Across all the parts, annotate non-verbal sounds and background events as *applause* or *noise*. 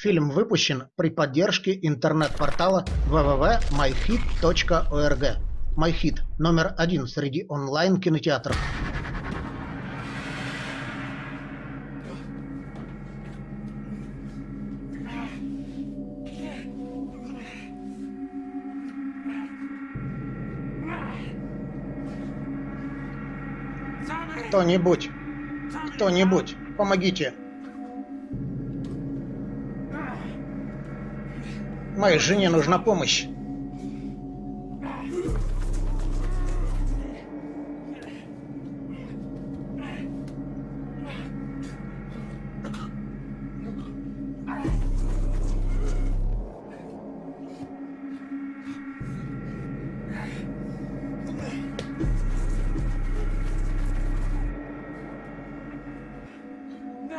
Фильм выпущен при поддержке интернет-портала www.myhit.org. MyHit – номер один среди онлайн-кинотеатров. Кто-нибудь! Кто-нибудь! Помогите! Моей жене нужна помощь.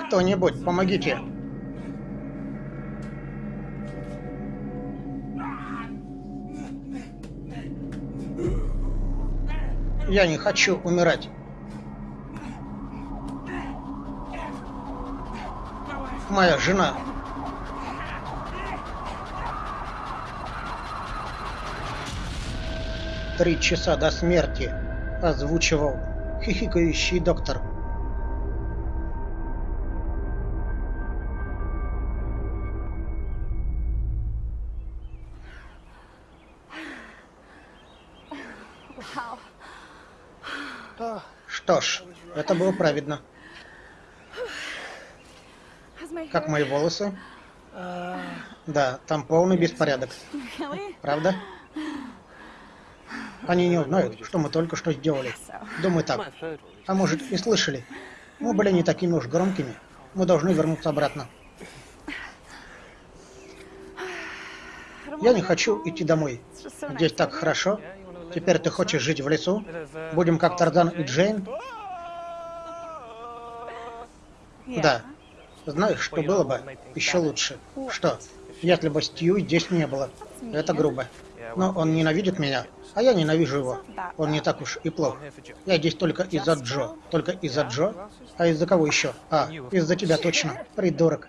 Кто-нибудь, помогите. Я не хочу умирать. Моя жена. Три часа до смерти озвучивал хихикающий доктор. Что ж, это было праведно. Как мои волосы? Да, там полный беспорядок. Правда? Они не узнают, что мы только что сделали. Думаю так. А может, и слышали. Мы были не такими уж громкими. Мы должны вернуться обратно. Я не хочу идти домой. Здесь так хорошо. Теперь ты хочешь жить в лесу? Будем как Тарзан и Джейн? Да. Знаешь, что было бы еще лучше? Что? Если бы Стью здесь не было. Это грубо. Но он ненавидит меня, а я ненавижу его. Он не так уж и плох. Я здесь только из-за Джо. Только из-за Джо? А из-за кого еще? А, из-за тебя точно. Придурок.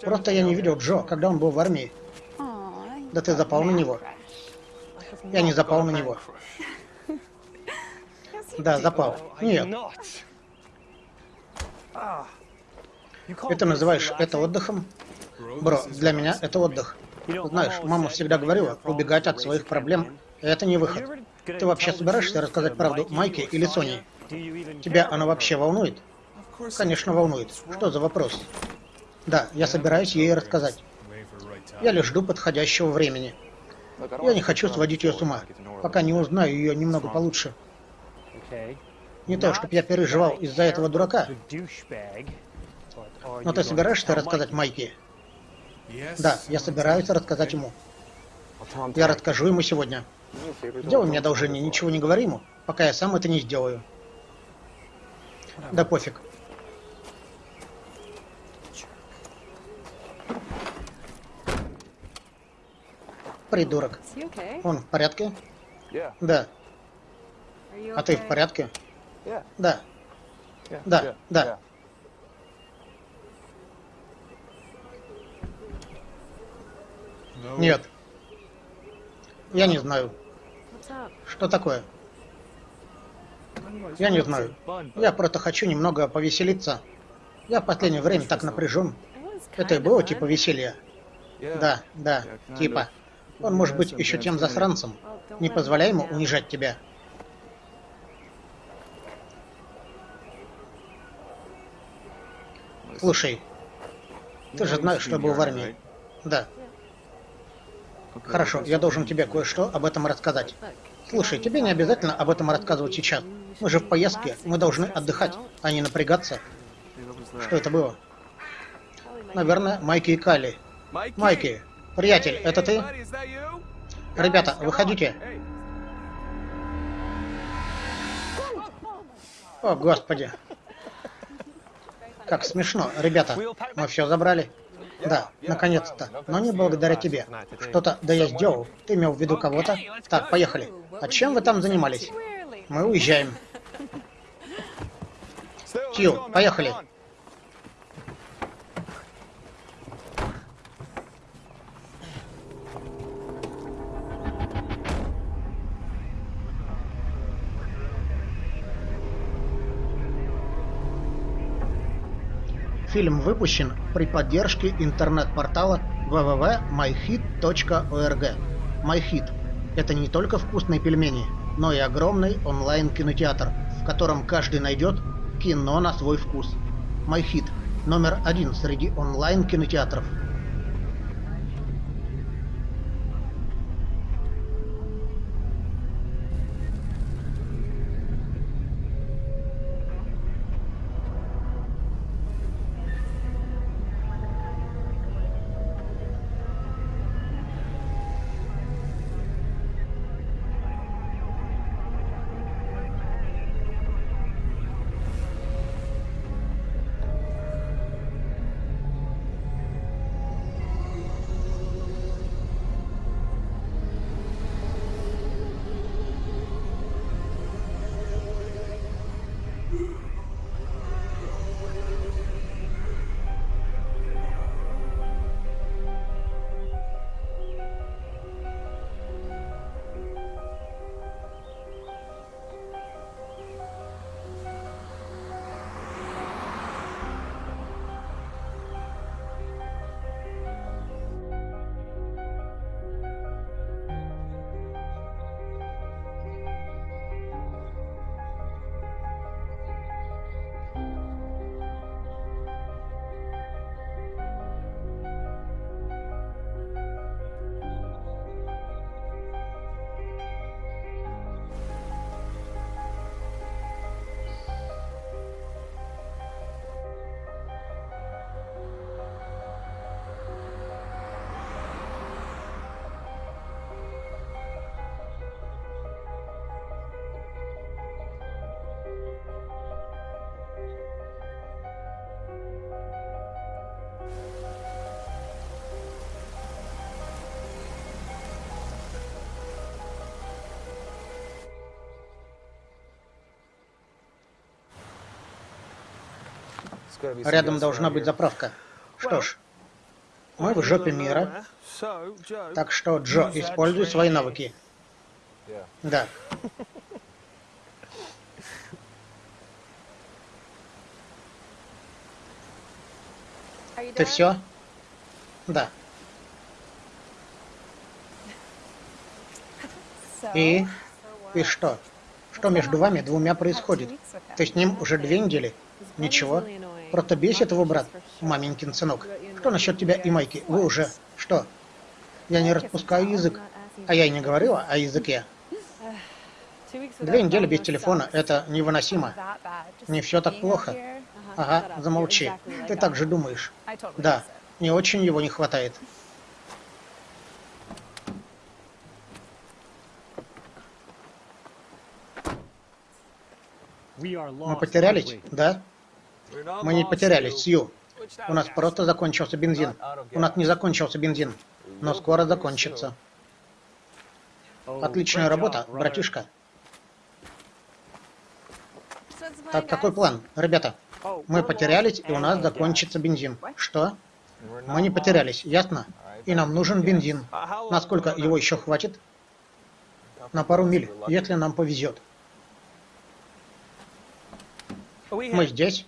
Просто я не видел Джо, когда он был в армии. Да ты запал на него. Я не запал на него. Да, запал. Нет. Это называешь это отдыхом? Бро, для меня это отдых. Знаешь, мама всегда говорила, убегать от своих проблем – это не выход. Ты вообще собираешься рассказать правду Майке или Соне? Тебя она вообще волнует? Конечно, волнует. Что за вопрос? Да, я собираюсь ей рассказать. Я лишь жду подходящего времени. Я не хочу сводить ее с ума, пока не узнаю ее немного получше. Не то, чтобы я переживал из-за этого дурака. Но ты собираешься рассказать Майке? Да, я собираюсь рассказать ему. Я расскажу ему сегодня. Сделай мне одолжение, ничего не говори ему, пока я сам это не сделаю. Да пофиг. Придурок. Он в порядке? Да. А ты в порядке? Да. Да, да. Нет. Я не знаю. Что такое? Я не знаю. Я просто хочу немного повеселиться. Я в последнее время так напряжен. Это и было типа веселья. Да, да, типа. Он может быть еще тем засранцем. Не позволяй ему унижать тебя. Слушай, ты же знаешь, что был в армии. Да. Хорошо, я должен тебе кое-что об этом рассказать. Слушай, тебе не обязательно об этом рассказывать сейчас. Мы же в поездке, мы должны отдыхать, а не напрягаться. Что это было? Наверное, Майки и Кали. Майки, приятель, это ты? Ребята, выходите. О, господи. Как смешно. Ребята, мы все забрали. Да, наконец-то. Но не благодаря тебе. Что-то да я сделал. Ты имел в виду кого-то? Так, поехали. А чем вы там занимались? Мы уезжаем. *laughs* Тью, поехали. Фильм выпущен при поддержке интернет-портала www.myhit.org. MyHit – это не только вкусные пельмени, но и огромный онлайн-кинотеатр, в котором каждый найдет кино на свой вкус. MyHit – номер один среди онлайн-кинотеатров – Рядом должна быть заправка. Что ж, мы в жопе мира. Так что, Джо, используй свои навыки. Да. Ты все? Да. И? И что? Что между вами двумя происходит? Ты с ним уже две недели? Ничего. Просто бесит его брат, маменькин сынок. Что насчет тебя и Майки? Вы уже... Что? Я не распускаю язык. А я и не говорила о языке. Две недели без телефона — это невыносимо. Не все так плохо. Ага, замолчи. Ты так же думаешь. Да, не очень его не хватает. Мы потерялись, да? Мы не потерялись, Сью. У нас просто закончился бензин. У нас не закончился бензин, но скоро закончится. Отличная работа, братишка. Так, какой план? Ребята, мы потерялись, и у нас закончится бензин. Что? Мы не потерялись, ясно? И нам нужен бензин. Насколько его еще хватит? На пару миль, если нам повезет. Мы здесь.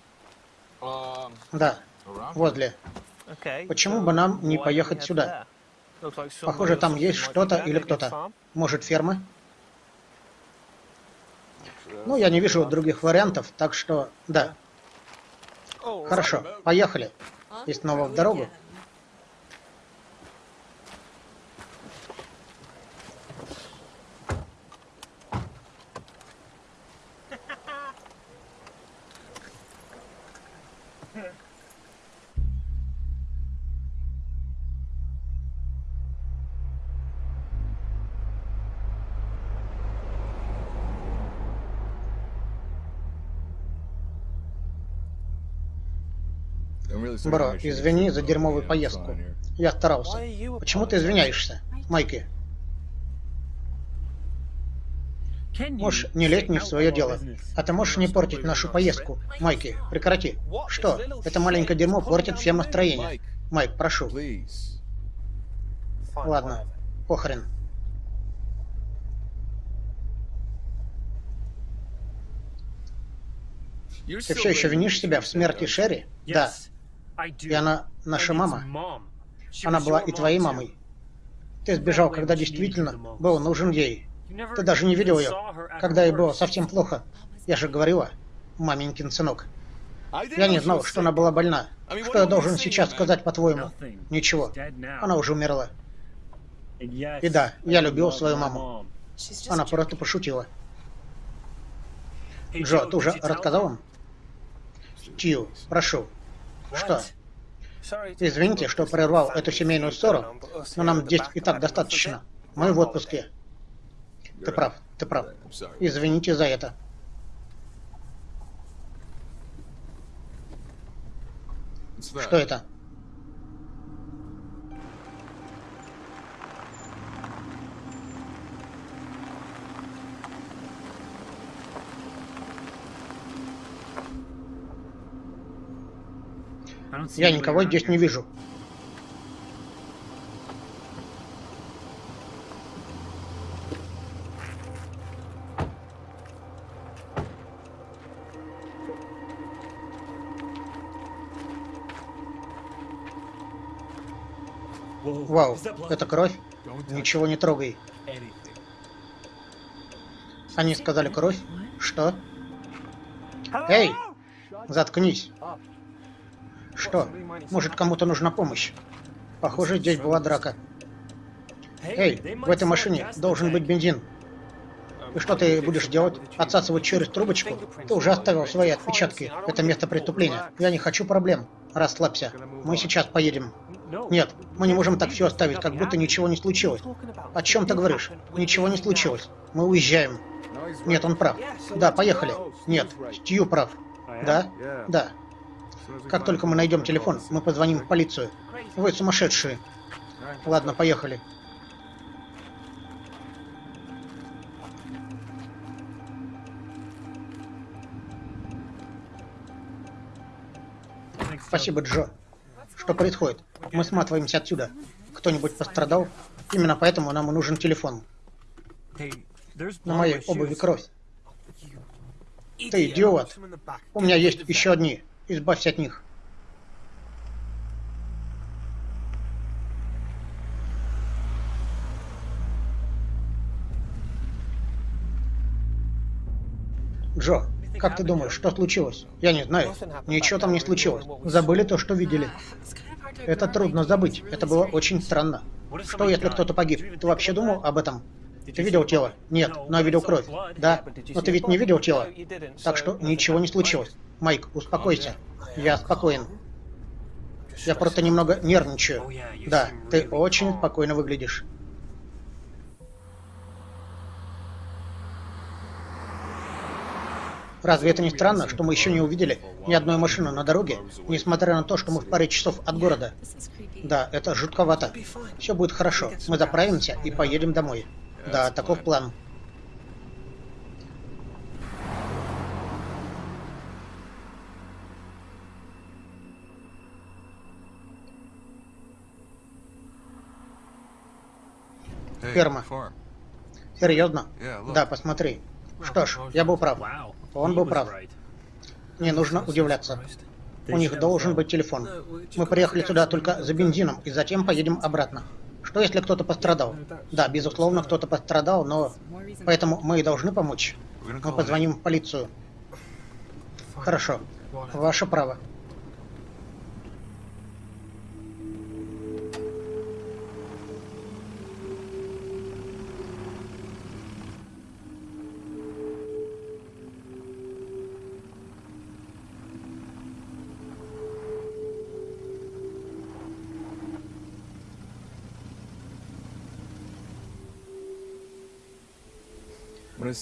Да, возле. Почему бы нам не поехать сюда? Похоже, там есть что-то или кто-то. Может, ферма? Ну, я не вижу других вариантов, так что, да. Хорошо, поехали. И снова в дорогу. Бро, извини за дерьмовую поездку. Я старался. Почему ты извиняешься, Майки? Можешь не лезть не в свое дело. А ты можешь не портить нашу поездку. Майки, прекрати. Что? Это маленькое дерьмо портит всем настроение. Майк, прошу. Ладно, похрен. Ты все еще винишь себя в смерти Шерри? Да. И она наша мама. Она была и твоей мамой. Ты сбежал, когда действительно был нужен ей. Ты даже не видел ее, когда ей было совсем плохо. Я же говорила, маменькин сынок. Я не знал, что она была больна. Что я должен сейчас сказать, по-твоему? Ничего. Она уже умерла. И да, я любил свою маму. Она просто пошутила. Джо, ты уже рассказал им? Тью, прошу. Что? Извините, что прервал эту семейную ссору, но нам здесь и так достаточно. Мы в отпуске. Ты прав, ты прав. Извините за это. Что это? Я никого здесь не вижу. Вау, это кровь? Ничего не трогай. Они сказали кровь? Что? Эй! Заткнись. Что? Может, кому-то нужна помощь? Похоже, здесь была драка. Эй, в этой машине должен быть бензин. И что ты будешь делать? Отсасывать через трубочку? Ты уже оставил свои отпечатки. Это место преступления. Я не хочу проблем. Расслабься. Мы сейчас поедем. Нет, мы не можем так все оставить, как будто ничего не случилось. О чем ты говоришь? Ничего не случилось. Мы уезжаем. Нет, он прав. Да, поехали. Нет, Стью прав. Да? Да. Как только мы найдем телефон, мы позвоним в полицию. Вы сумасшедшие. Ладно, поехали. Спасибо, Джо. Что происходит? Мы сматываемся отсюда. Кто-нибудь пострадал? Именно поэтому нам и нужен телефон. На моей обуви кровь. Ты идиот. У меня есть еще одни. Избавься от них. Джо, как ты думаешь, что случилось? Я не знаю. Ничего там не случилось. Забыли то, что видели. Это трудно забыть. Это было очень странно. Что, если кто-то погиб? Ты вообще думал об этом? Ты видел тело? Нет, но я видел кровь. Да, но ты ведь не видел тело. Так что ничего не случилось. Майк, успокойся. Я спокоен. Я просто немного нервничаю. Да, ты очень спокойно выглядишь. Разве это не странно, что мы еще не увидели ни одной машины на дороге, несмотря на то, что мы в паре часов от города? Да, это жутковато. Все будет хорошо. Мы заправимся и поедем домой. Да, таков план. Ферма. Серьезно? Да, посмотри. Что ж, я был прав. Он был прав. Не нужно удивляться. У них должен быть телефон. Мы приехали сюда только за бензином и затем поедем обратно. Что если кто-то пострадал? Да, безусловно, кто-то пострадал, но... Поэтому мы и должны помочь. Мы позвоним в полицию. Хорошо. Ваше право.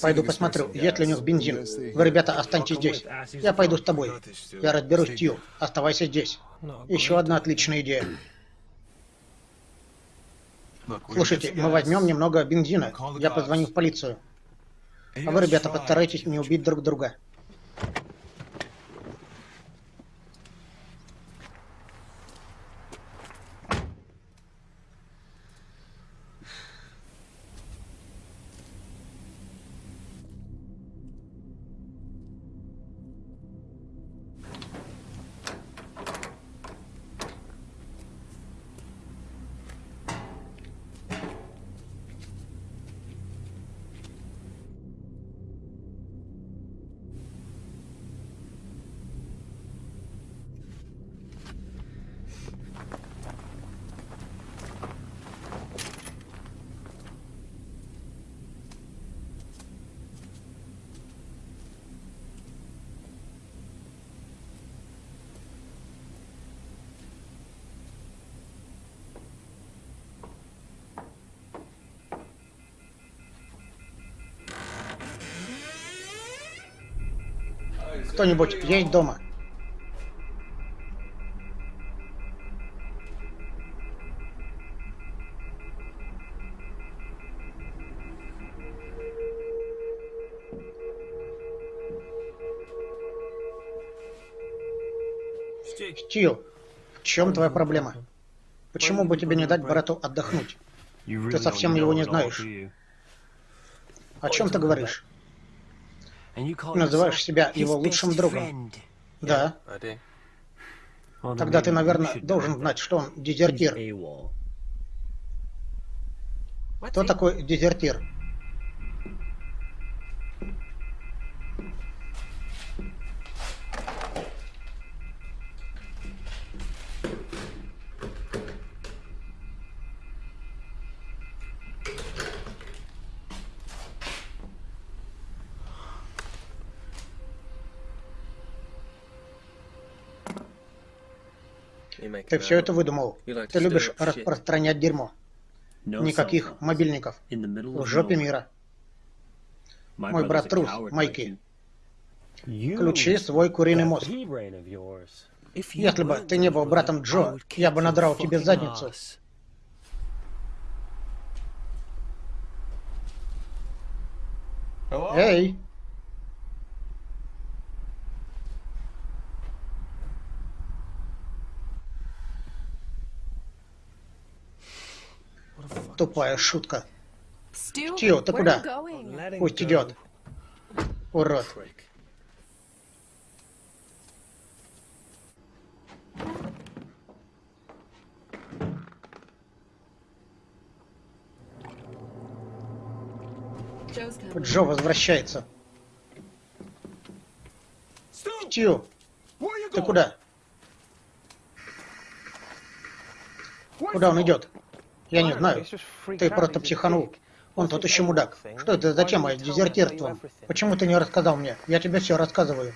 Пойду посмотрю, есть ли у них бензин. Вы, ребята, останьтесь здесь. Я пойду с тобой. Я разберусь, Тью. Оставайся здесь. Еще одна отличная идея. Слушайте, мы возьмем немного бензина. Я позвоню в полицию. А вы, ребята, постарайтесь не убить друг друга. Кто-нибудь есть дома? Стил, в чем твоя проблема? Почему бы тебе не дать брату отдохнуть? Ты совсем его не знаешь. О чем ты говоришь? Называешь себя его лучшим другом. Да. Тогда ты, наверное, должен знать, что он дезертир. Кто такой дезертир? Ты все это выдумал. Ты любишь распространять дерьмо. Никаких мобильников. В жопе мира. Мой брат трус, Майки. Включи свой куриный мозг. Если бы ты не был братом Джо, я бы надрал тебе задницу. Эй! Тупая шутка. Стью, ты куда? Пусть идет. Урод. Джо возвращается. Стью, ты куда? Куда он идет? Я не знаю. Ты просто психанул. Он тот еще мудак. Что это за тема дезертирством? Почему ты не рассказал мне? Я тебе все рассказываю.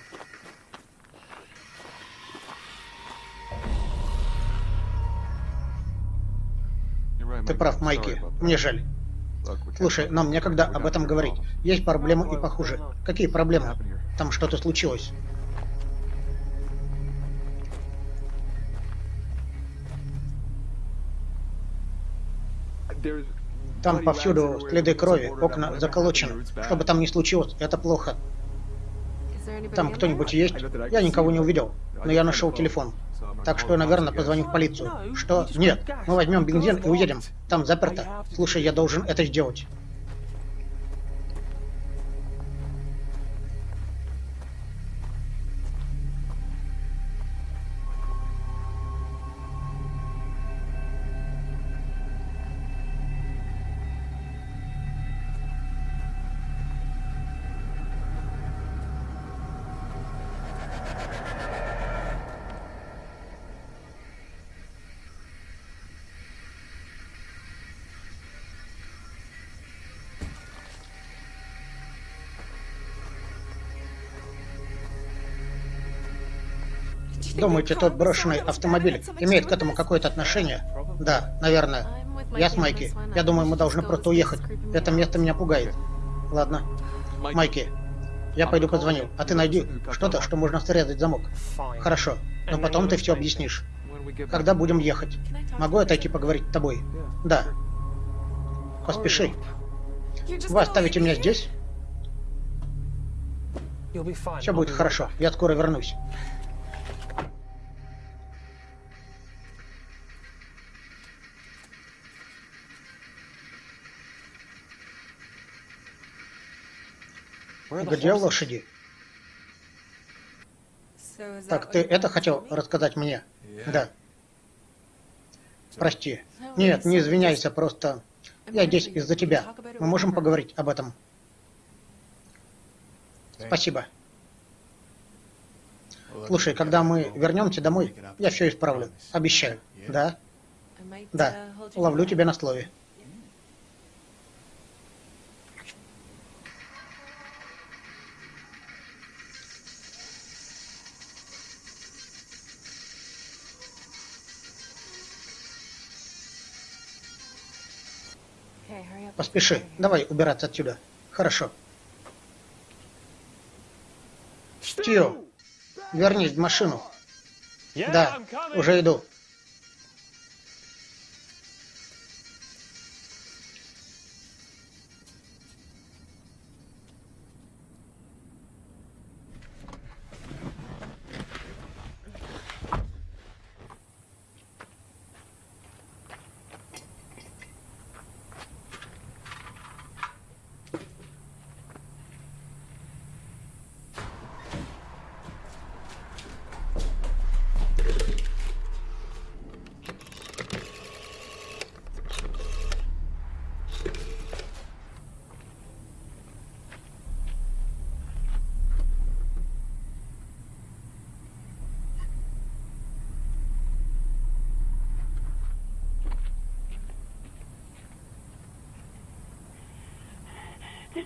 Ты прав, Майки. Мне жаль. Слушай, нам некогда об этом говорить. Есть проблемы и похуже. Какие проблемы? Там что-то случилось. Там повсюду следы крови, окна заколочены. Что бы там ни случилось, это плохо. Там кто-нибудь есть? Я никого не увидел, но я нашел телефон. Так что, наверное, позвоню в полицию. Что? Нет, мы возьмем бензин и уедем. Там заперто. Слушай, я должен это сделать. Думаете, тот брошенный автомобиль имеет к этому какое-то отношение? Да, наверное. Я с Майки. Я думаю, мы должны просто уехать. Это место меня пугает. Ладно. Майки, я пойду позвоню, а ты найди что-то, что можно срезать замок. Хорошо, но потом ты все объяснишь. Когда будем ехать? Могу отойти поговорить с тобой? Да. Поспеши. Вы оставите меня здесь? Все будет хорошо, я скоро вернусь. Где лошади? Так, ты это хотел рассказать мне? Да. Прости. Нет, не извиняйся, просто... Я здесь из-за тебя. Мы можем поговорить об этом. Спасибо. Слушай, когда мы вернемся домой, я все исправлю. Обещаю. Да? Да. Ловлю тебя на слове. Поспеши. Давай убираться отсюда. Хорошо. Стью, Вернись в машину. Да, уже иду.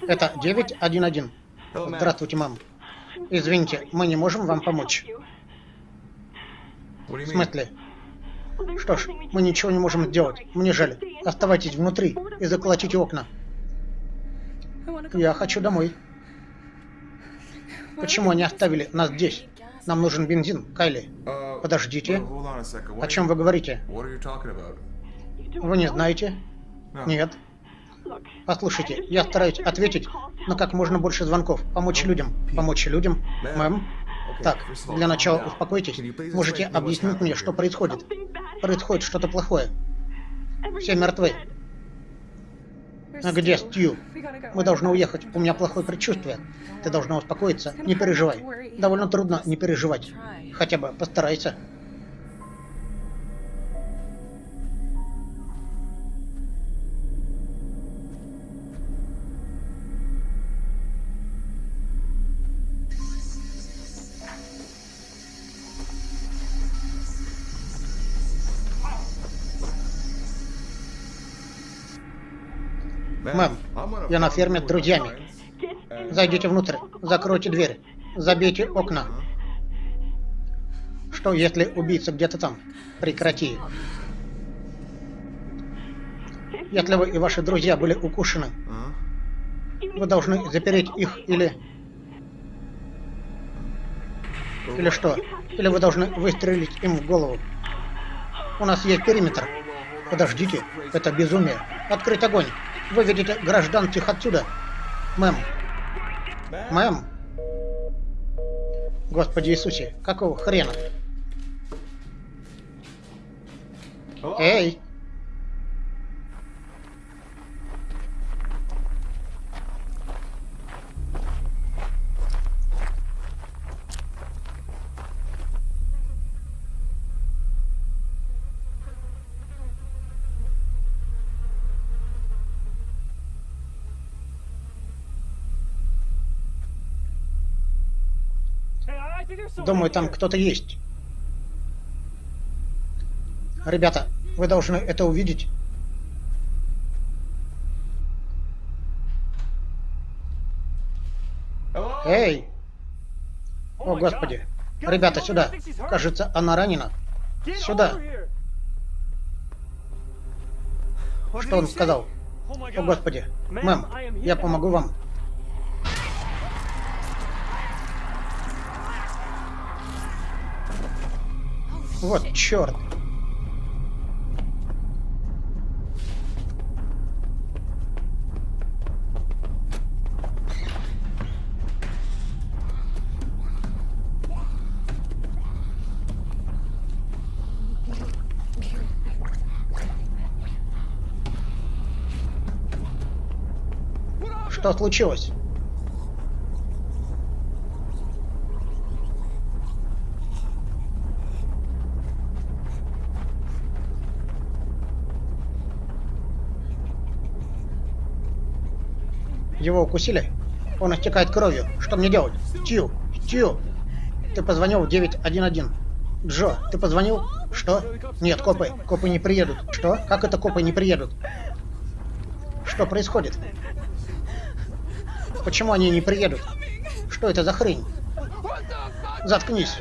Это 911. Здравствуйте, мам. Извините, мы не можем вам помочь. В смысле? Что ж, мы ничего не можем сделать. Мне жаль. Оставайтесь внутри и заколотите окна. Я хочу домой. Почему они оставили нас здесь? Нам нужен бензин, Кайли. Подождите. О чем вы говорите? Вы не знаете? Нет. Послушайте, я стараюсь ответить на как можно больше звонков, помочь людям. Помочь людям? Мэм? Так, для начала успокойтесь. Можете объяснить мне, что происходит? Происходит что-то плохое. Все мертвы. А где Стью? Мы должны уехать. У меня плохое предчувствие. Ты должна успокоиться. Не переживай. Довольно трудно не переживать. Хотя бы постарайся. Я на ферме с друзьями. Зайдите внутрь, закройте дверь, забейте окна. Что, если убийца где-то там? Прекрати. Если вы и ваши друзья были укушены, вы должны запереть их или... Или что? Или вы должны выстрелить им в голову? У нас есть периметр. Подождите, это безумие. Открыть огонь. Выведите гражданских отсюда. Мэм. Мэм. Господи Иисусе, какого хрена? Эй! Думаю, там кто-то есть. Ребята, вы должны это увидеть. Эй! О, Господи! Ребята, сюда! Кажется, она ранена. Сюда! Что он сказал? О, Господи! Мэм, я помогу вам. Вот черт. Что случилось? Его укусили? Он истекает кровью. Что мне делать? Стью! Стью! Ты позвонил в 911. Джо, ты позвонил? Что? Нет, копы. Копы не приедут. Что? Как это копы не приедут? Что происходит? Почему они не приедут? Что это за хрень? Заткнись.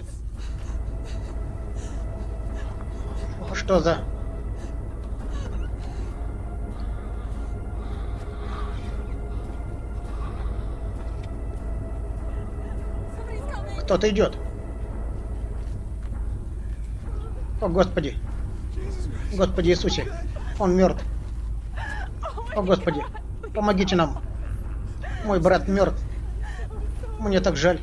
Что за... Кто-то идет. О, Господи. Господи Иисусе. Он мертв. О, Господи. Помогите нам. Мой брат мертв. Мне так жаль.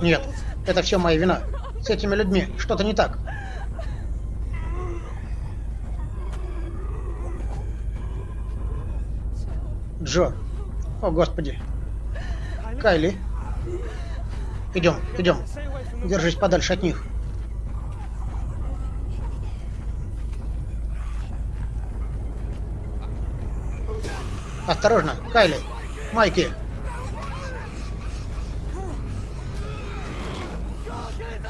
Нет, это все моя вина. С этими людьми что-то не так. Джо. О, Господи. Кайли. Идем, идем. Держись подальше от них. Осторожно, Кайли. Майки.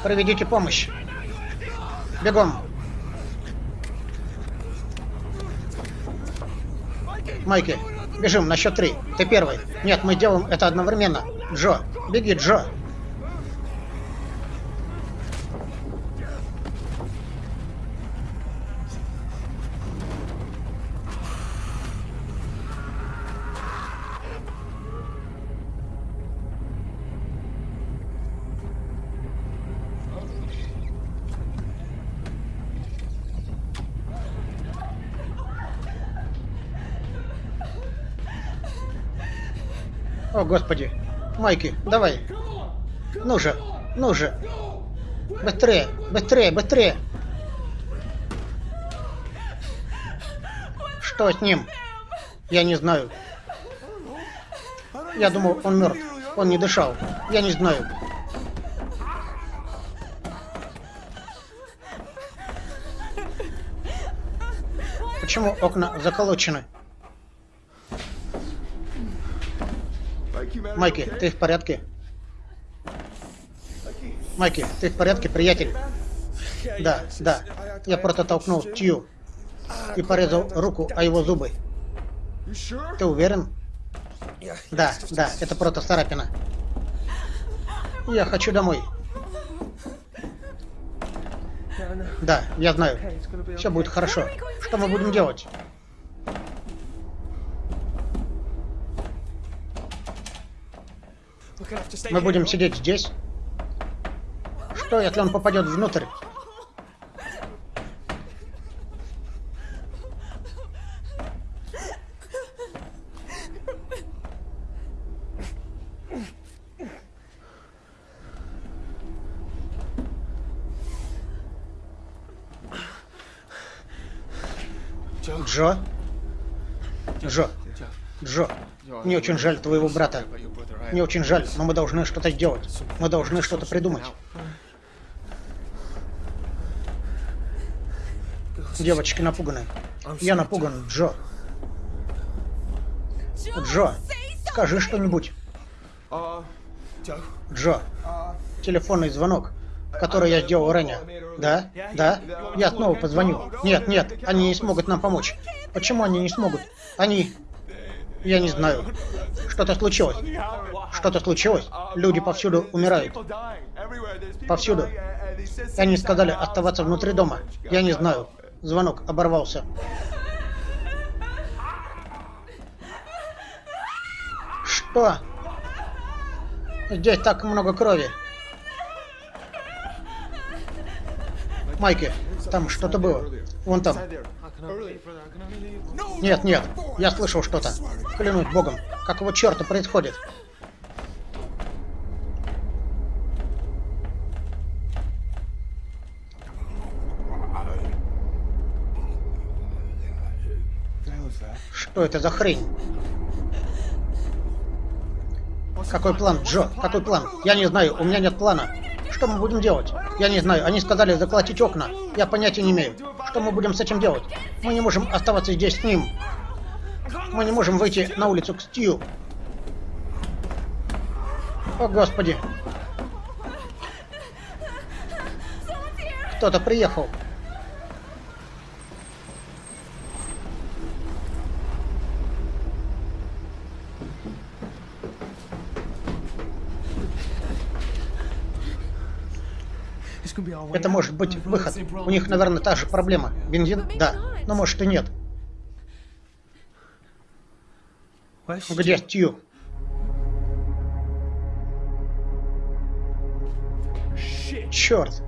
Проведите помощь. Бегом. Майки, бежим на счет три. Ты первый. Нет, мы делаем это одновременно. Джо, беги, Джо. О, господи. Майки, давай. Ну же, ну же. Быстрее, быстрее, быстрее. Что с ним? Я не знаю. Я думал, он мертв. Он не дышал. Я не знаю. Почему окна заколочены? Майки, ты в порядке? Майки, ты в порядке, приятель? Да, да. Я просто толкнул Тью и порезал руку о его зубы. Ты уверен? Да, да, это просто царапина. Я хочу домой. Да, я знаю. Все будет хорошо. Что мы будем делать? Мы будем сидеть здесь? Что, если он попадет внутрь? Джо? Джо? Джо, мне очень жаль твоего брата. Мне очень жаль, но мы должны что-то сделать. Мы должны что-то придумать. Девочки напуганы. Я напуган, Джо. Джо, скажи что-нибудь. Джо, телефонный звонок, который я сделал ранее. Да? Да? Я снова позвоню. Нет, нет, они не смогут нам помочь. Почему они не смогут? Они... Я не знаю. Что-то случилось. Что-то случилось. Люди повсюду умирают. Повсюду. Они сказали оставаться внутри дома. Я не знаю. Звонок оборвался. Что? Здесь так много крови. Майки, там что-то было. Вон там. Нет, нет, я слышал что-то. Клянусь богом, какого черта происходит? Что это за хрень? Какой план, Джо? Какой план? Я не знаю, у меня нет плана. Что мы будем делать? Я не знаю, они сказали заколотить окна. Я понятия не имею. Что мы будем с этим делать? Мы не можем оставаться здесь с ним. Мы не можем выйти на улицу к Стью. О, Господи. Кто-то приехал. Это может быть выход. У них, наверное, та же проблема. Бензин? Да. Но может и нет. Где Тью? Черт.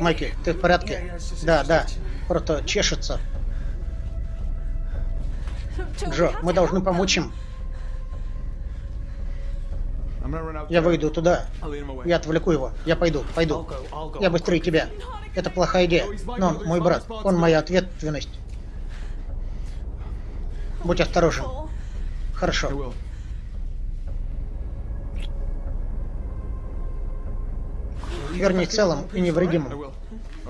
Майки, ты в порядке? Да, да. Просто чешется. Джо, мы должны помочь им. Я выйду туда. Я отвлеку его. Я пойду, пойду. Я быстрее тебя. Это плохая идея. Но он мой брат. Он моя ответственность. Будь осторожен. Хорошо. Вернись целым и невредимым.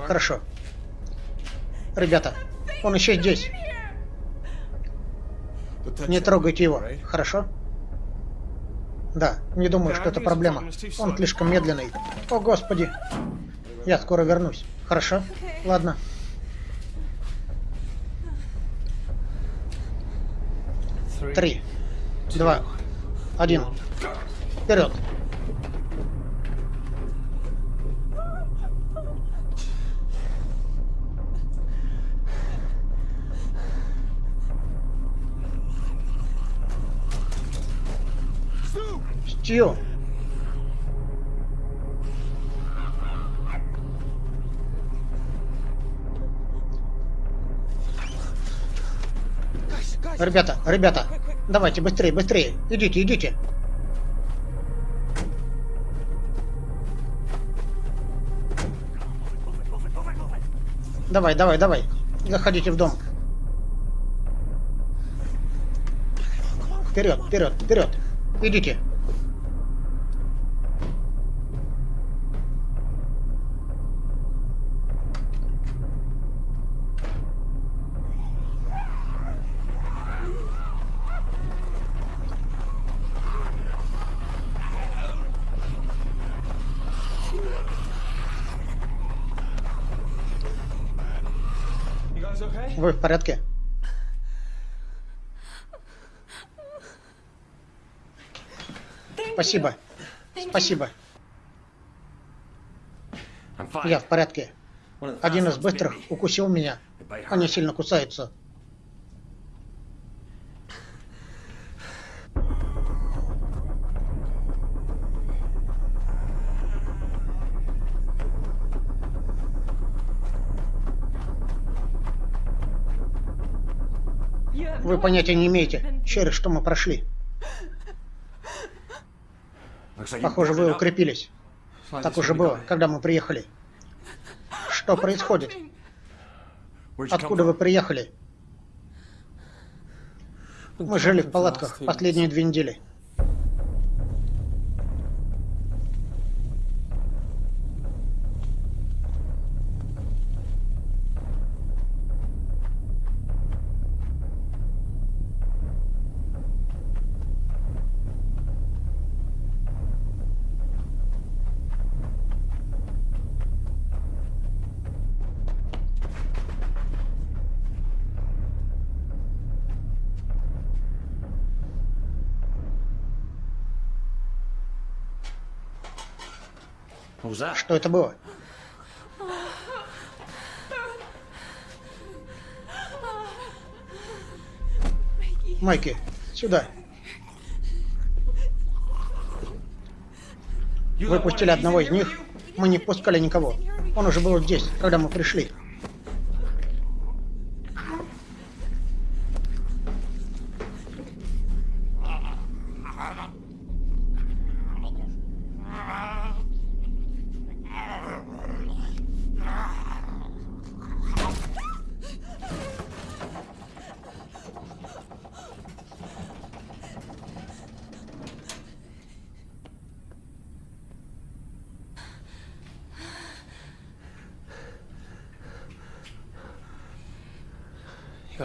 Хорошо. Ребята, он еще здесь. Не трогайте его, хорошо? Да, не думаю, что это проблема. Он слишком медленный. О, Господи. Я скоро вернусь. Хорошо? Ладно. Три, два, один. Вперед. Стью! Ребята, ребята, давайте быстрее, быстрее. Идите, идите. Давай, давай, давай. Заходите в дом. Вперед, вперед, вперед. Идите. Вы в порядке? Спасибо. Спасибо. Я в порядке. Один из быстрых укусил меня. Они сильно кусаются. Вы понятия не имеете, через что мы прошли. Похоже, вы укрепились. Так уже было, когда мы приехали. Что происходит? Откуда вы приехали? Мы жили в палатках последние две недели. Что это было? Майки, сюда. Выпустили одного из них. Мы не пускали никого. Он уже был здесь, когда мы пришли.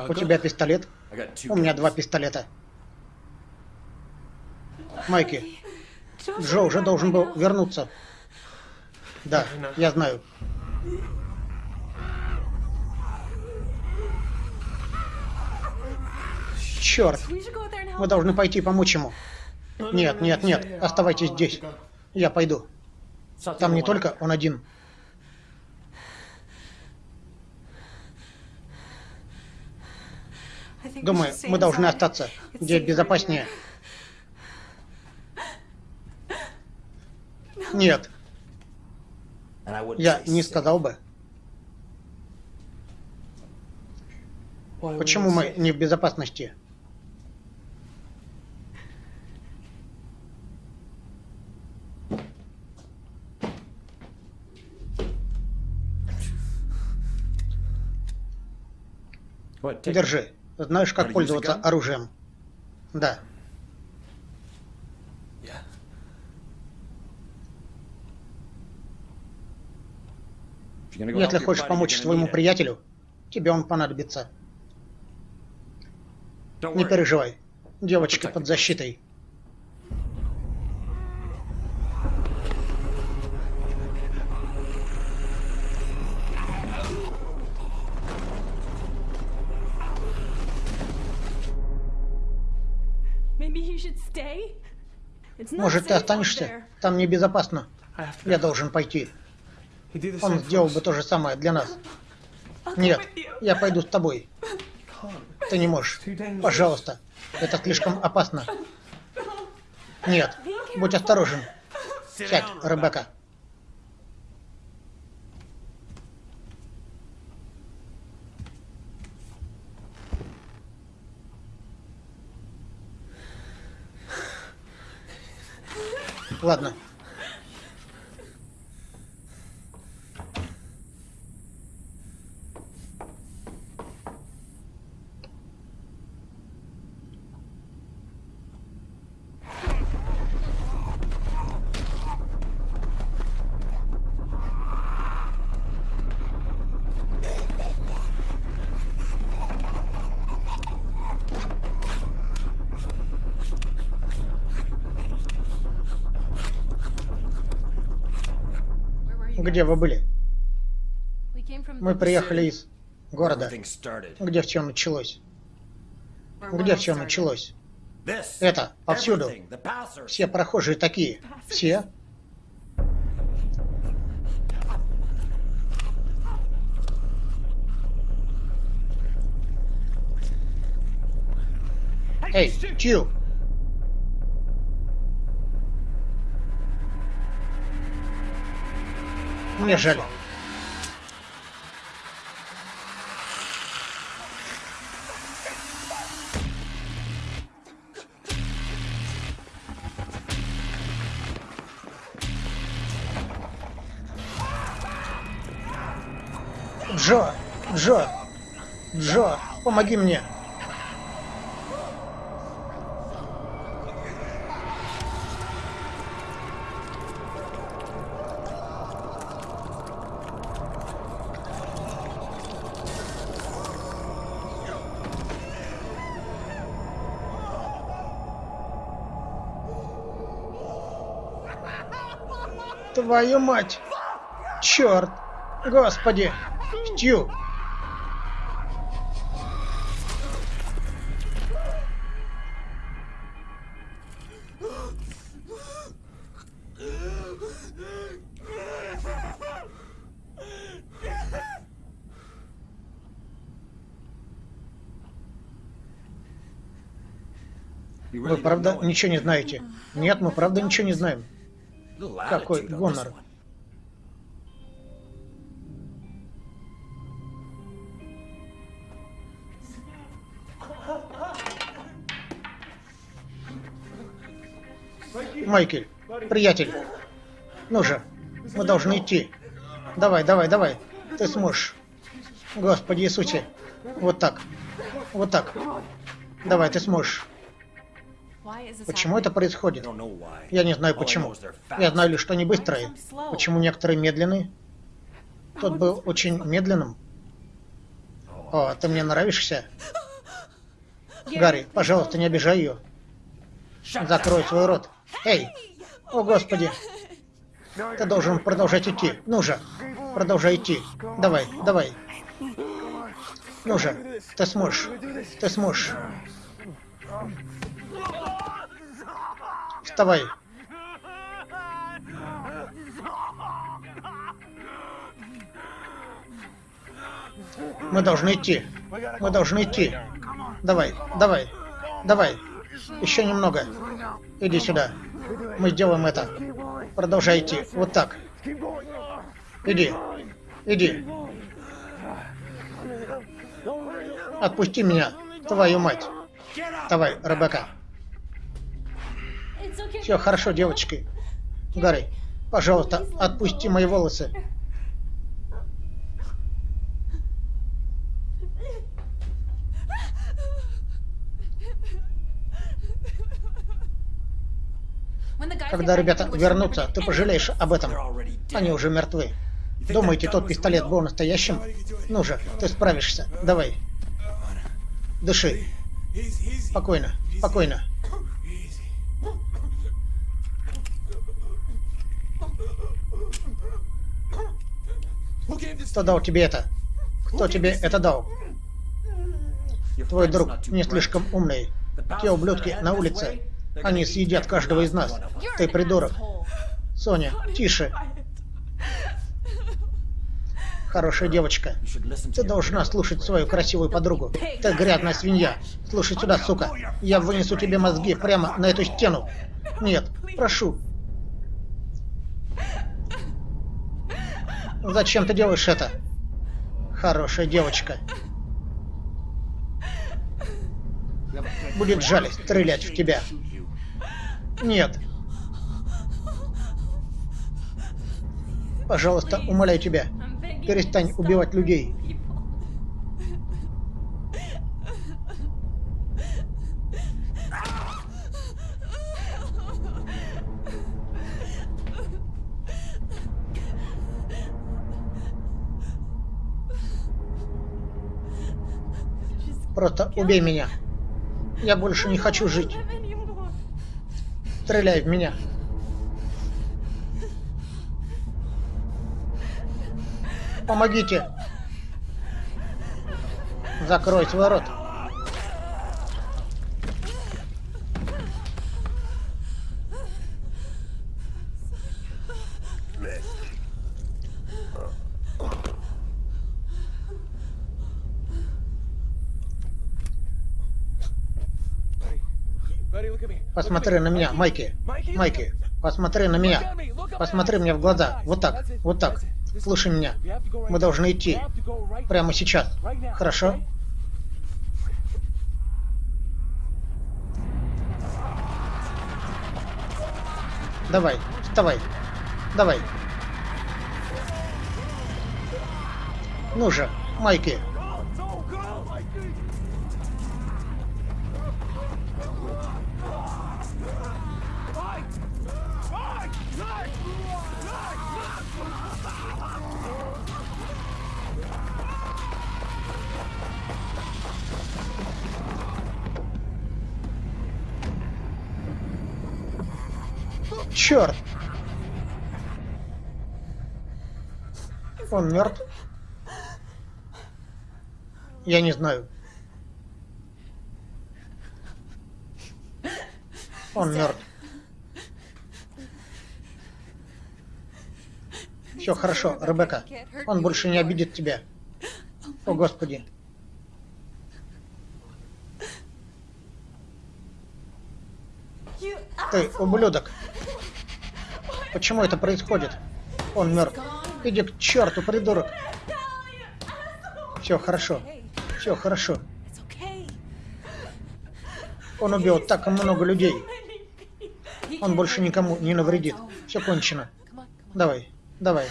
У тебя пистолет? У меня два пистолета. Майки, Джо уже должен был вернуться. Да, я знаю. Черт! Мы должны пойти помочь ему. Нет, нет, нет, оставайтесь здесь. Я пойду. Там не только он один. Думаю, мы должны остаться, где безопаснее. Нет. Я не сказал бы. Почему мы не в безопасности? Держи. Знаешь, как пользоваться оружием? Да. Если хочешь помочь своему приятелю, тебе он понадобится. Не переживай. Девочка под защитой. Может, ты останешься? Там небезопасно. Я должен пойти. Он сделал бы то же самое для нас. Нет, я пойду с тобой. Ты не можешь. Пожалуйста. Это слишком опасно. *laughs* Нет, будь осторожен. Сядь, Ребекка. Ладно. Где вы были? Мы приехали из города. Где все началось? Где все началось? Это повсюду. Все прохожие такие. Все. Эй, Чью! Мне жаль. Джо! Джо! Джо! Помоги мне! Твою мать! Черт! Господи! Стью! Вы правда ничего не знаете? Нет, мы правда ничего не знаем. Какой гонор. Майкель, приятель, ну же, мы должны идти. Давай, давай, давай, ты сможешь. Господи Иисусе, вот так, вот так. Давай, ты сможешь. Почему это происходит? Я не знаю почему. Я знаю лишь, что они быстрые. Почему некоторые медленные? Тот был очень медленным. О, ты мне нравишься? Гарри, пожалуйста, не обижай ее. Закрой свой рот. Эй! О, Господи! Ты должен продолжать идти. Ну же, продолжай идти. Давай, давай. Ну же, ты сможешь. Ты сможешь. Вставай. Мы должны идти. Мы должны идти. Давай, давай, давай. Еще немного. Иди сюда. Мы сделаем это. Продолжай идти. Вот так. Иди. Иди. Отпусти меня, твою мать. Давай, Ребекка. Все хорошо, девочки. Гарри, пожалуйста, отпусти мои волосы. Когда ребята вернутся, ты пожалеешь об этом. Они уже мертвы. Думаете, тот пистолет был настоящим? Ну же, ты справишься. Давай. Дыши. Спокойно, спокойно. Кто дал тебе это? Кто тебе это дал? Твой друг не слишком умный. Те ублюдки на улице. Они съедят каждого из нас. Ты придурок. Соня, тише. Хорошая девочка. Ты должна слушать свою красивую подругу. Ты грязная свинья. Слушай сюда, сука. Я вынесу тебе мозги прямо на эту стену. Нет, прошу. Зачем ты делаешь это? Хорошая девочка. Будет жаль стрелять в тебя. Нет. Пожалуйста, умоляю тебя, перестань убивать людей. Просто убей меня. Я больше не хочу жить. Стреляй в меня. Помогите. Закрой свой рот. Посмотри на меня, Майки. Майки, посмотри на меня. Посмотри мне в глаза. Вот так, вот так. Слушай меня. Мы должны идти. Прямо сейчас. Хорошо? Давай, вставай. Давай. Ну же, Майки. Черт! Он мертв? Я не знаю. Он мертв. Все хорошо, Ребекка. Он больше не обидит тебя. О, Господи. Ты ублюдок. Почему это происходит? Он мертв. Иди к черту, придурок. Все хорошо. Все хорошо. Он убил так много людей. Он больше никому не навредит. Все кончено. Давай, давай.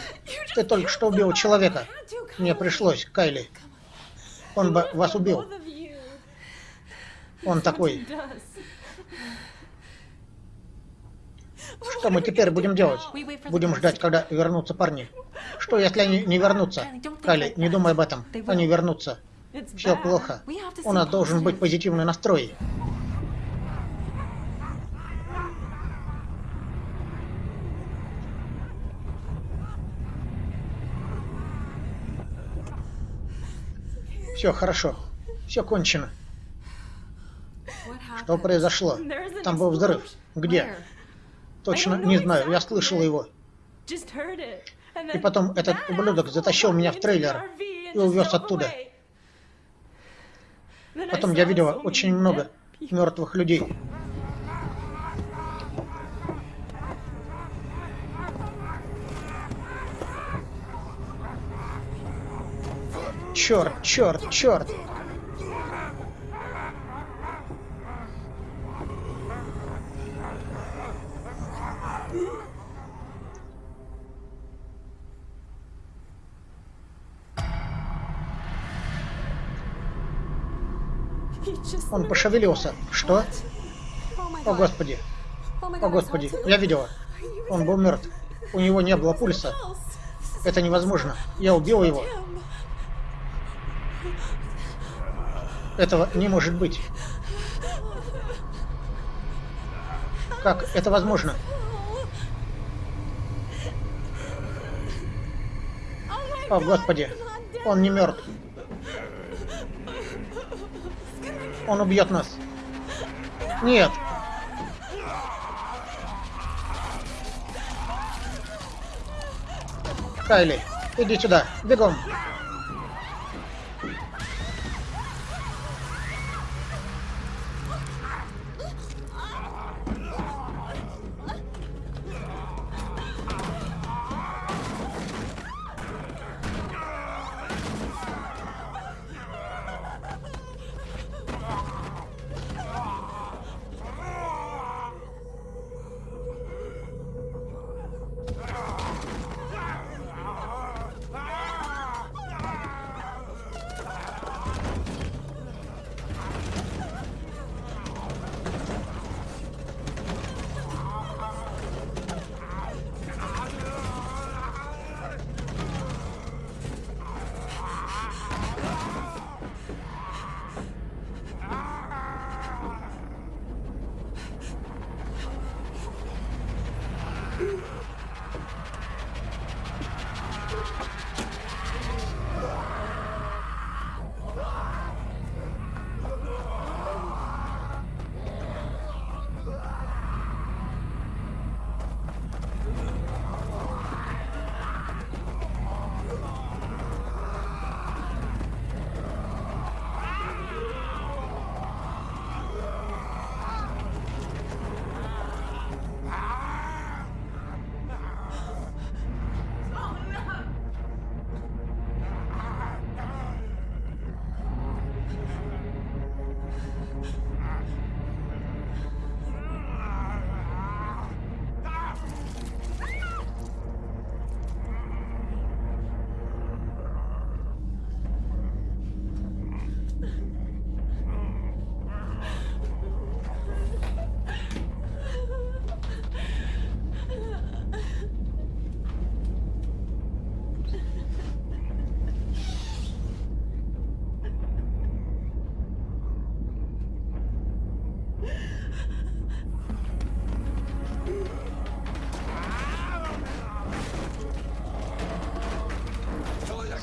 Ты только что убил человека. Мне пришлось, Кайли. Он бы вас убил. Он такой. Что мы теперь будем делать? Будем ждать, когда вернутся парни. Что, если они не вернутся? Кайли, не думай об этом. Они вернутся. Все плохо. У нас должен быть позитивный настрой. Все хорошо. Все кончено. Что произошло? Там был взрыв. Где? Точно не знаю, я слышал его. И потом этот ублюдок затащил меня в трейлер и увез оттуда. Потом я видел очень много мертвых людей. Черт, черт, черт! Он пошевелился. Что? О, Господи. О, Господи. Я видела. Он был мертв. У него не было пульса. Это невозможно. Я убил его. Этого не может быть. Как это возможно? О, Господи. Он не мертв. Он убьет нас. Нет. Кайли, иди сюда. Бегом.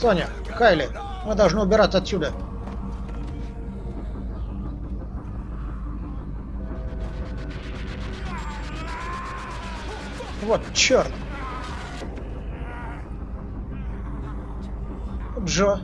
Соня, Кайли, мы должны убираться отсюда. Вот, черт. Джо.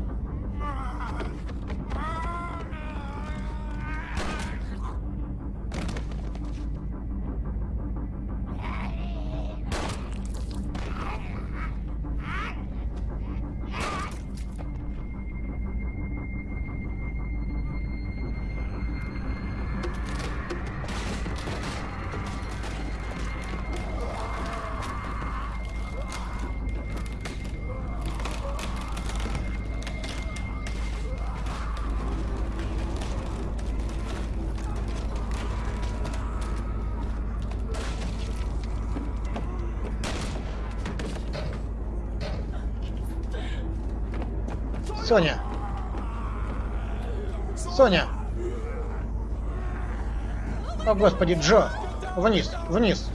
О, господи, Джо! Вниз, вниз!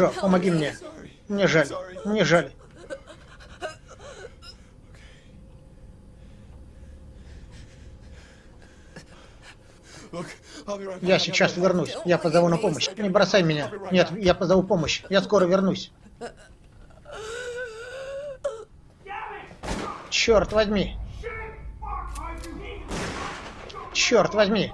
Джо, помоги мне. Мне жаль. Мне жаль. Я сейчас вернусь. Я позову на помощь. Не бросай меня. Нет, я позову помощь. Я скоро вернусь. Черт возьми. Черт возьми.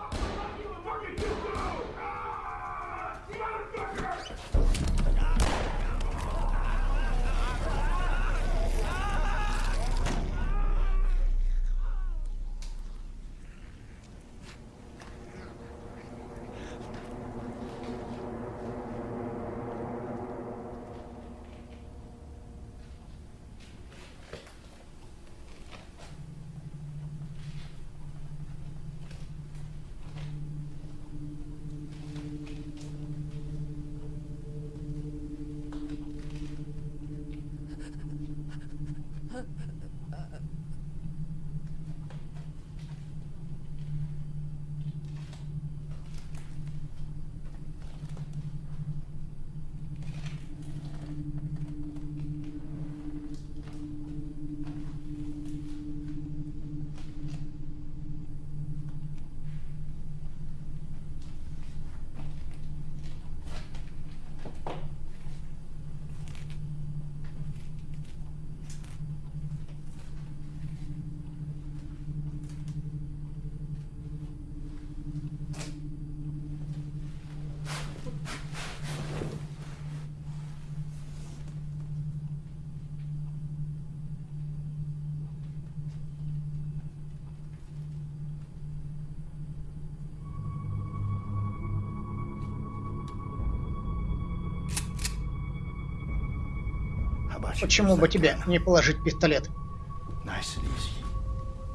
Почему бы тебе не положить пистолет?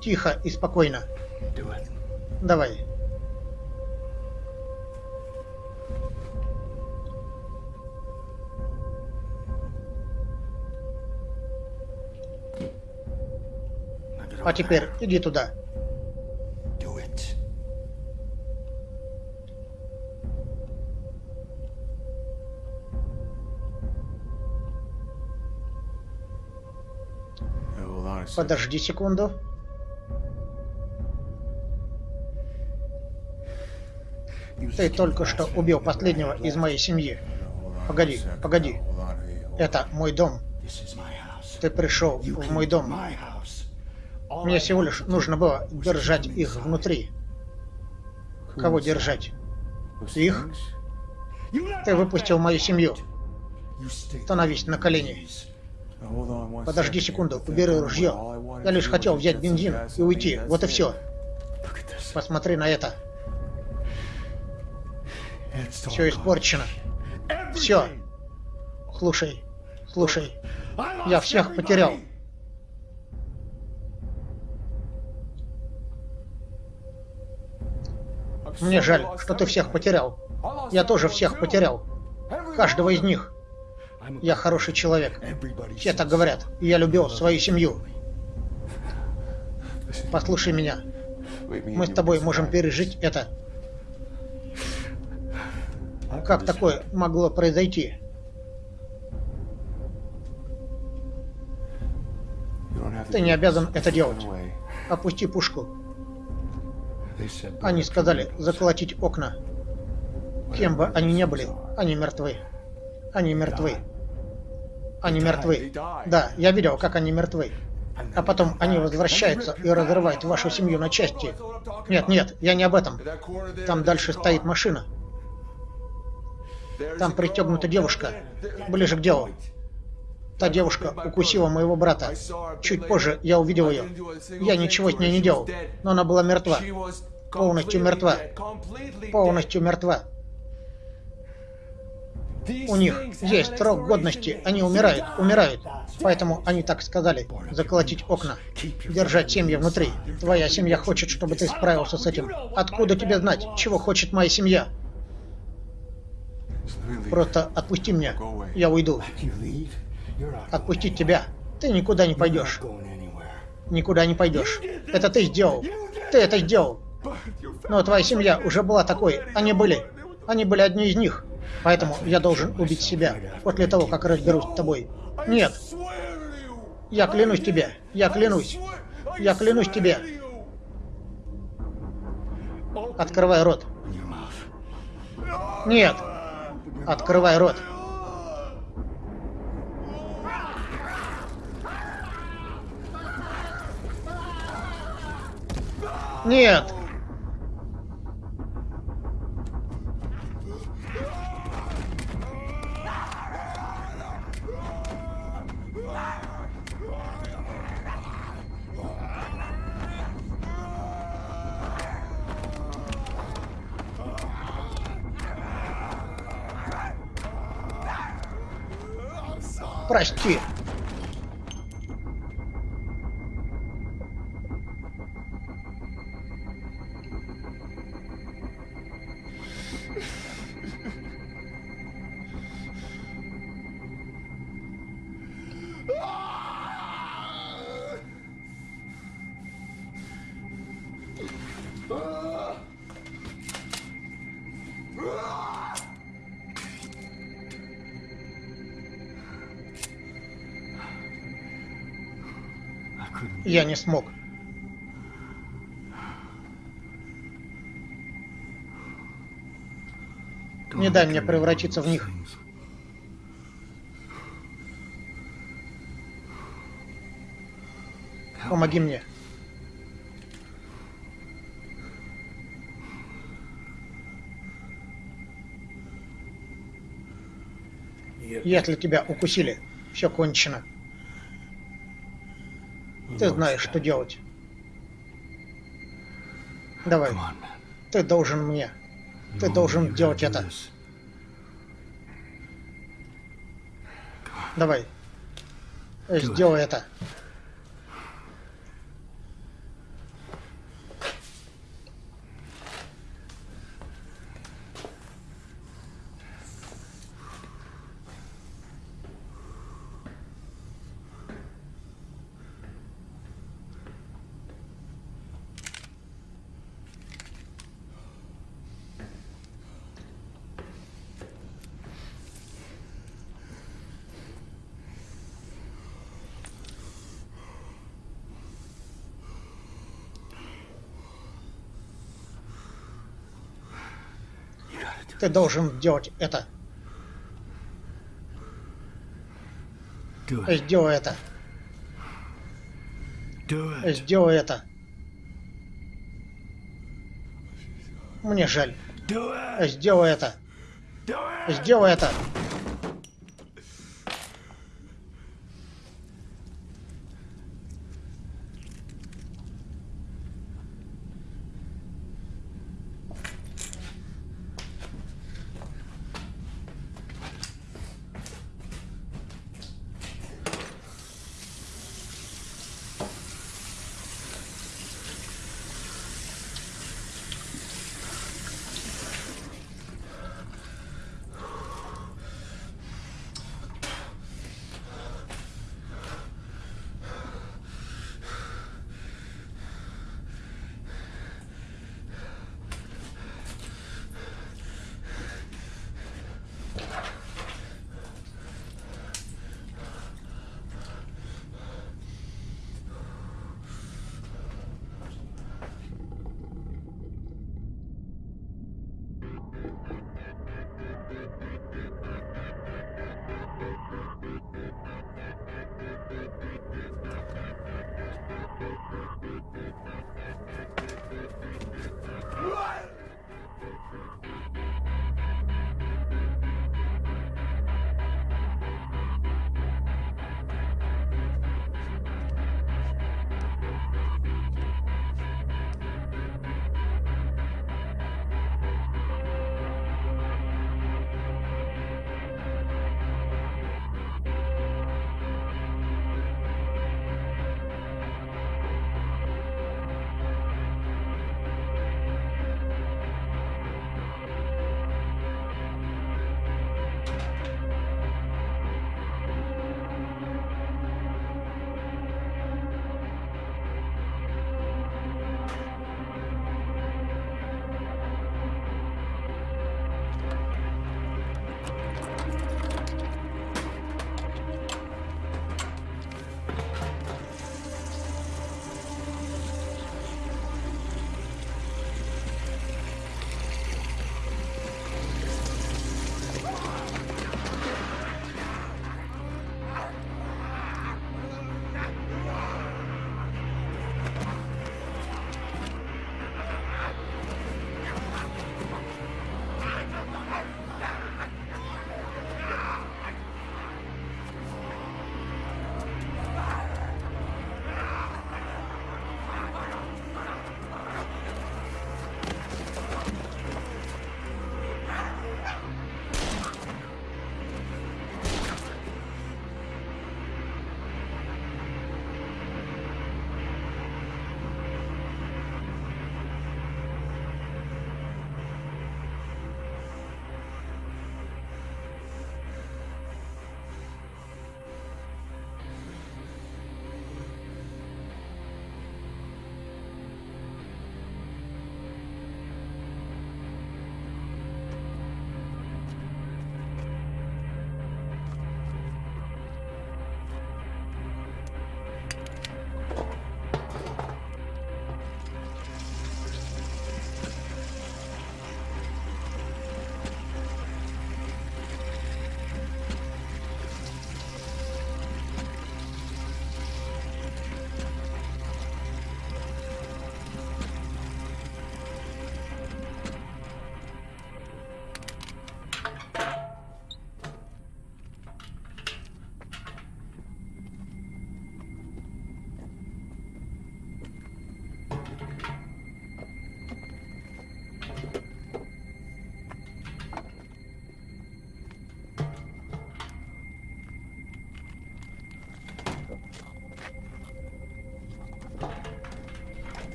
Тихо и спокойно. Давай. А теперь иди туда. Подожди секунду. Ты только что убил последнего из моей семьи. Погоди, погоди. Это мой дом. Ты пришел в мой дом. Мне всего лишь нужно было держать их внутри. Кого держать? Их? Ты выпустил мою семью. Становись на колени. Подожди секунду, убери ружье. Я лишь хотел взять бензин и уйти. Вот и все. Посмотри на это. Все испорчено. Все. Слушай, слушай. Я всех потерял. Мне жаль, что ты всех потерял. Я тоже всех потерял. Каждого из них. Я хороший человек. Все так говорят. я любил свою семью. Послушай меня. Мы с тобой можем пережить это. Как такое могло произойти? Ты не обязан это делать. Опусти пушку. Они сказали заколотить окна. Кем бы они ни были, они мертвы. Они мертвы. Они мертвы. Да, я видел, как они мертвы. А потом они возвращаются и разрывают вашу семью на части. Нет, нет, я не об этом. Там дальше стоит машина. Там пристегнута девушка. Ближе к делу. Та девушка укусила моего брата. Чуть позже я увидел ее. Я ничего с ней не делал, но она была мертва. Полностью мертва. Полностью мертва. У них есть срок годности, они умирают, умирают. Поэтому они так сказали, заколотить окна, держать семьи внутри. Твоя семья хочет, чтобы ты справился с этим. Откуда тебе знать, чего хочет моя семья? Просто отпусти меня, я уйду. Отпустить тебя? Ты никуда не пойдешь. Никуда не пойдешь. Это ты сделал. Ты это сделал. Но твоя семья уже была такой. Они были. Они были одни из них. Поэтому я должен убить себя после того, как разберусь с тобой. Нет. Я клянусь тебе. Я клянусь. Я клянусь тебе. Открывай рот. Нет. Открывай рот. Нет. Я не смог. Не дай мне превратиться в них. Помоги мне. Если тебя укусили, все кончено. Ты знаешь, что делать. Давай. Ты должен мне. Ты должен делать это. Давай. Сделай это. Ты должен делать это. Сделай это. Сделай это. Мне жаль. Сделай это. Сделай это.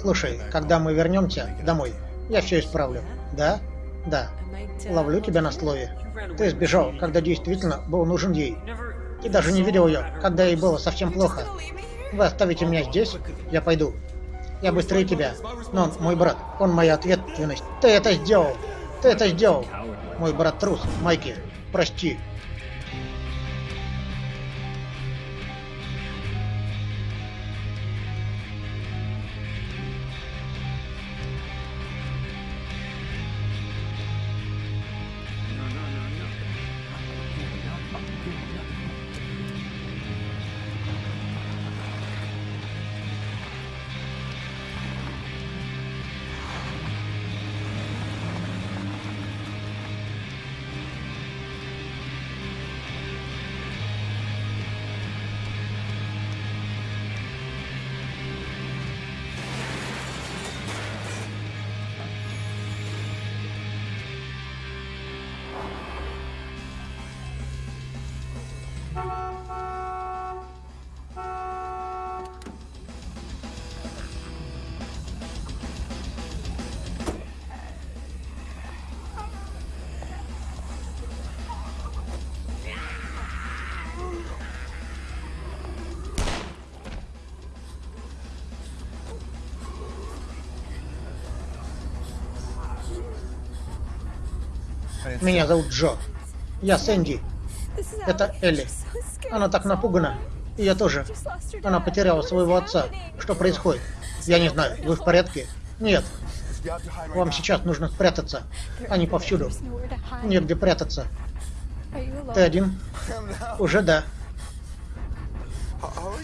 Слушай, когда мы вернемся домой, я все исправлю. Да? Да. Ловлю тебя на слове. Ты сбежал, когда действительно был нужен ей. Ты даже не видел ее, когда ей было совсем плохо. Вы оставите меня здесь? Я пойду. Я быстрее тебя. Но он мой брат. Он моя ответственность. Ты это сделал. Ты это сделал. Мой брат трус, Майки. Прости. Меня зовут Джо. Я Сэнди. Это Элли. Она так напугана. И я тоже. Она потеряла своего отца. Что происходит? Я не знаю. Вы в порядке? Нет. Вам сейчас нужно спрятаться. Они повсюду. Негде прятаться. Ты один? Уже да.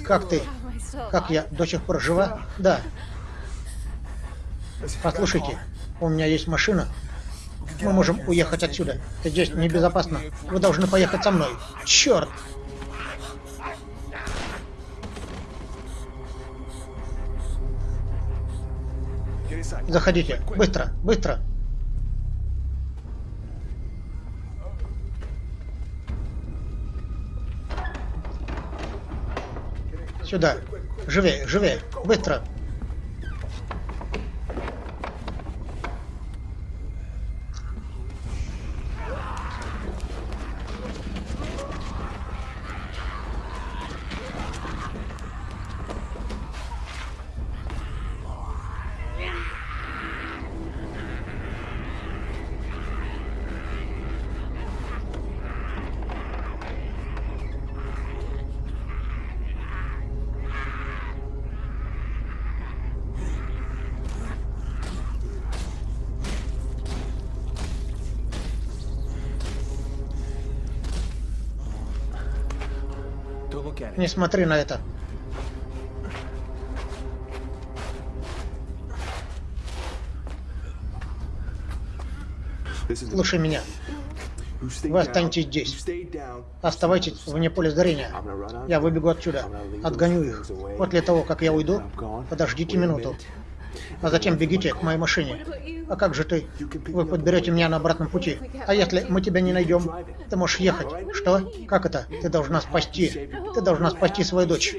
Как ты? Как я? До сих пор жива? Да. Послушайте, у меня есть машина. Мы можем уехать отсюда. Здесь небезопасно. Вы должны поехать со мной. Черт! Заходите. Быстро, быстро. Сюда. Живее, живее. Быстро. Не смотри на это. Слушай меня. Вы останетесь здесь. Оставайтесь вне поля зрения. Я выбегу отсюда. Отгоню их. После того, как я уйду, подождите минуту. А затем бегите к моей машине. А как же ты? Вы подберете меня на обратном пути. А если мы тебя не найдем? Ты можешь ехать. Что? Как это? Ты должна спасти. Ты должна спасти свою дочь.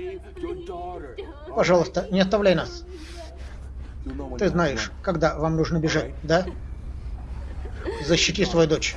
Пожалуйста, не оставляй нас. Ты знаешь, когда вам нужно бежать, да? Защити свою дочь.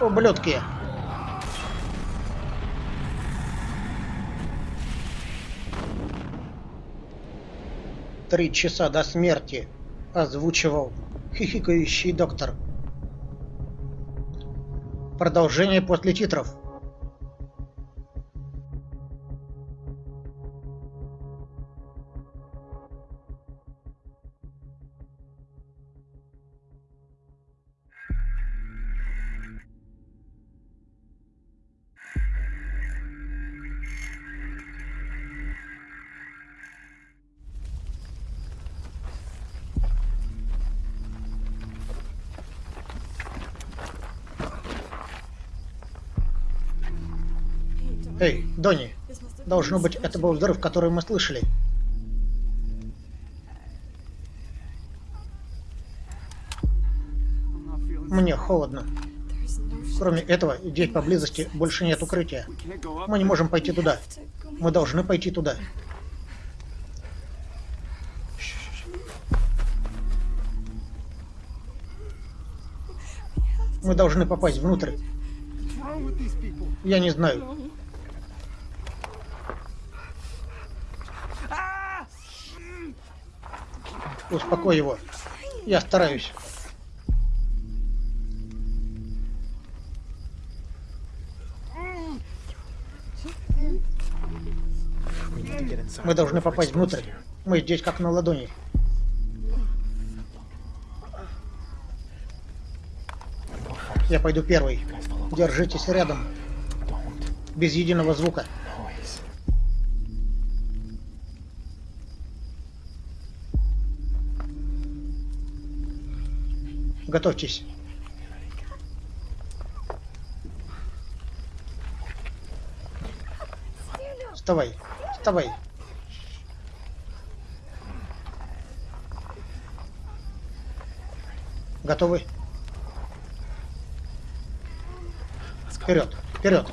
Ублюдки! Три часа до смерти озвучивал хихикающий доктор. Продолжение после титров. Должно быть, это был взрыв, который мы слышали. Мне холодно. Кроме этого, здесь поблизости больше нет укрытия. Мы не можем пойти туда. Мы должны пойти туда. Мы должны попасть внутрь. Я не знаю. Успокой его. Я стараюсь. Мы должны попасть внутрь. Мы здесь как на ладони. Я пойду первый. Держитесь рядом. Без единого звука. Готовьтесь. Вставай, вставай. Готовы? Вперед, вперед.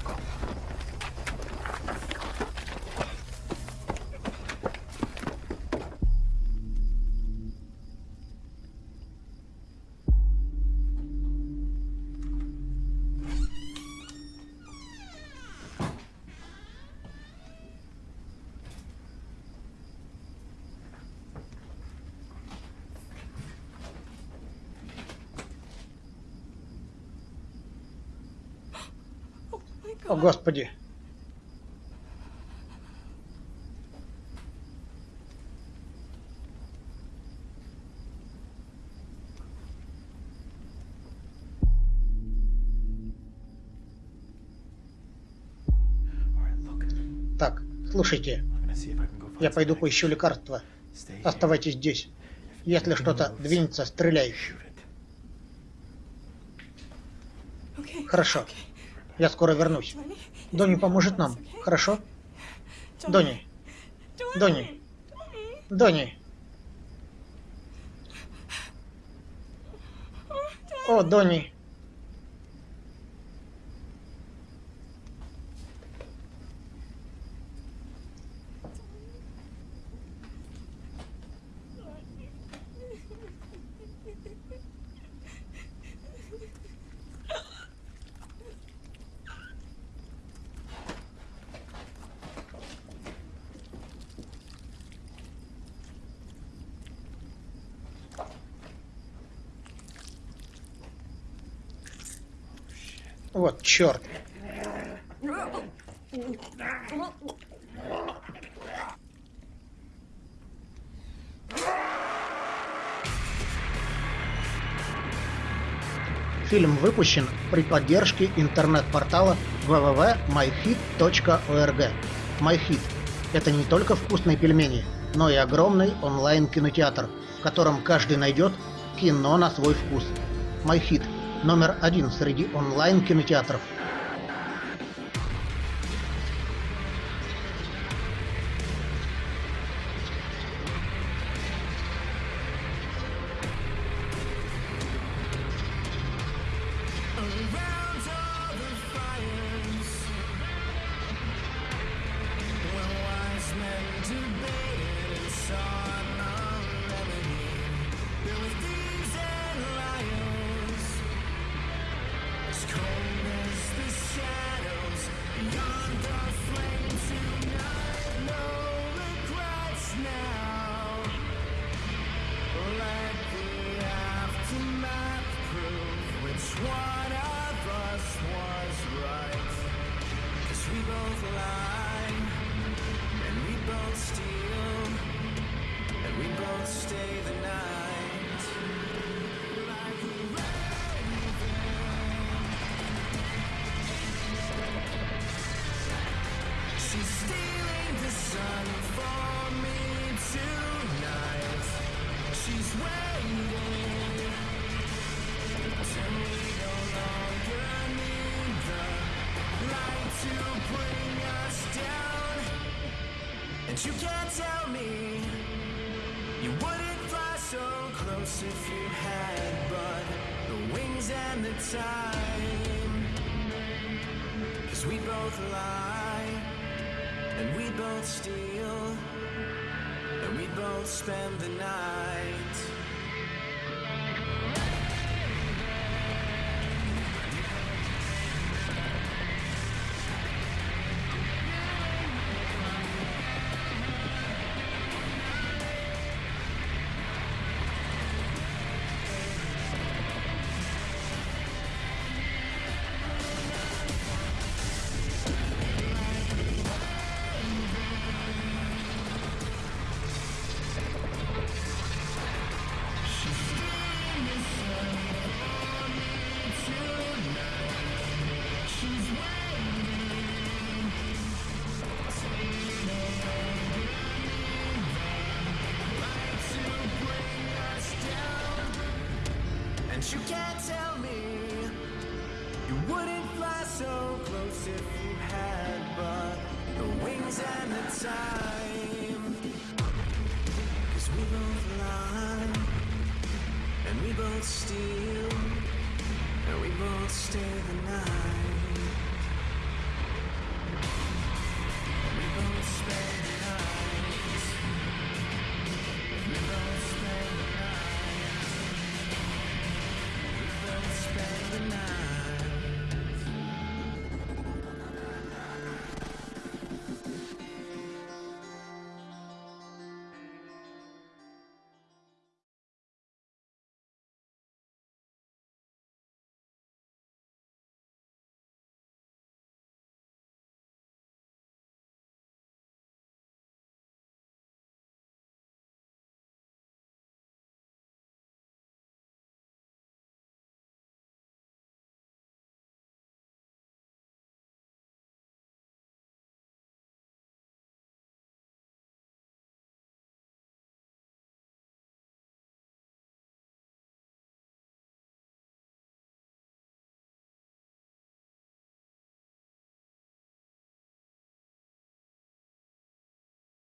Господи. Так, слушайте. Я пойду поищу лекарства. Оставайтесь здесь. Если что-то двинется, стреляй. Хорошо. Я скоро вернусь. Донни поможет нам, хорошо? Донни. Донни. Донни. О, Донни. Вот черт. Фильм выпущен при поддержке интернет-портала www.myhit.org. MyHit – это не только вкусные пельмени, но и огромный онлайн-кинотеатр, в котором каждый найдет кино на свой вкус. MyHit – номер один среди онлайн-кинотеатров. You wouldn't fly so close if you had but the wings and the time. Cause we both lie, and we both steal, and we both spend the night.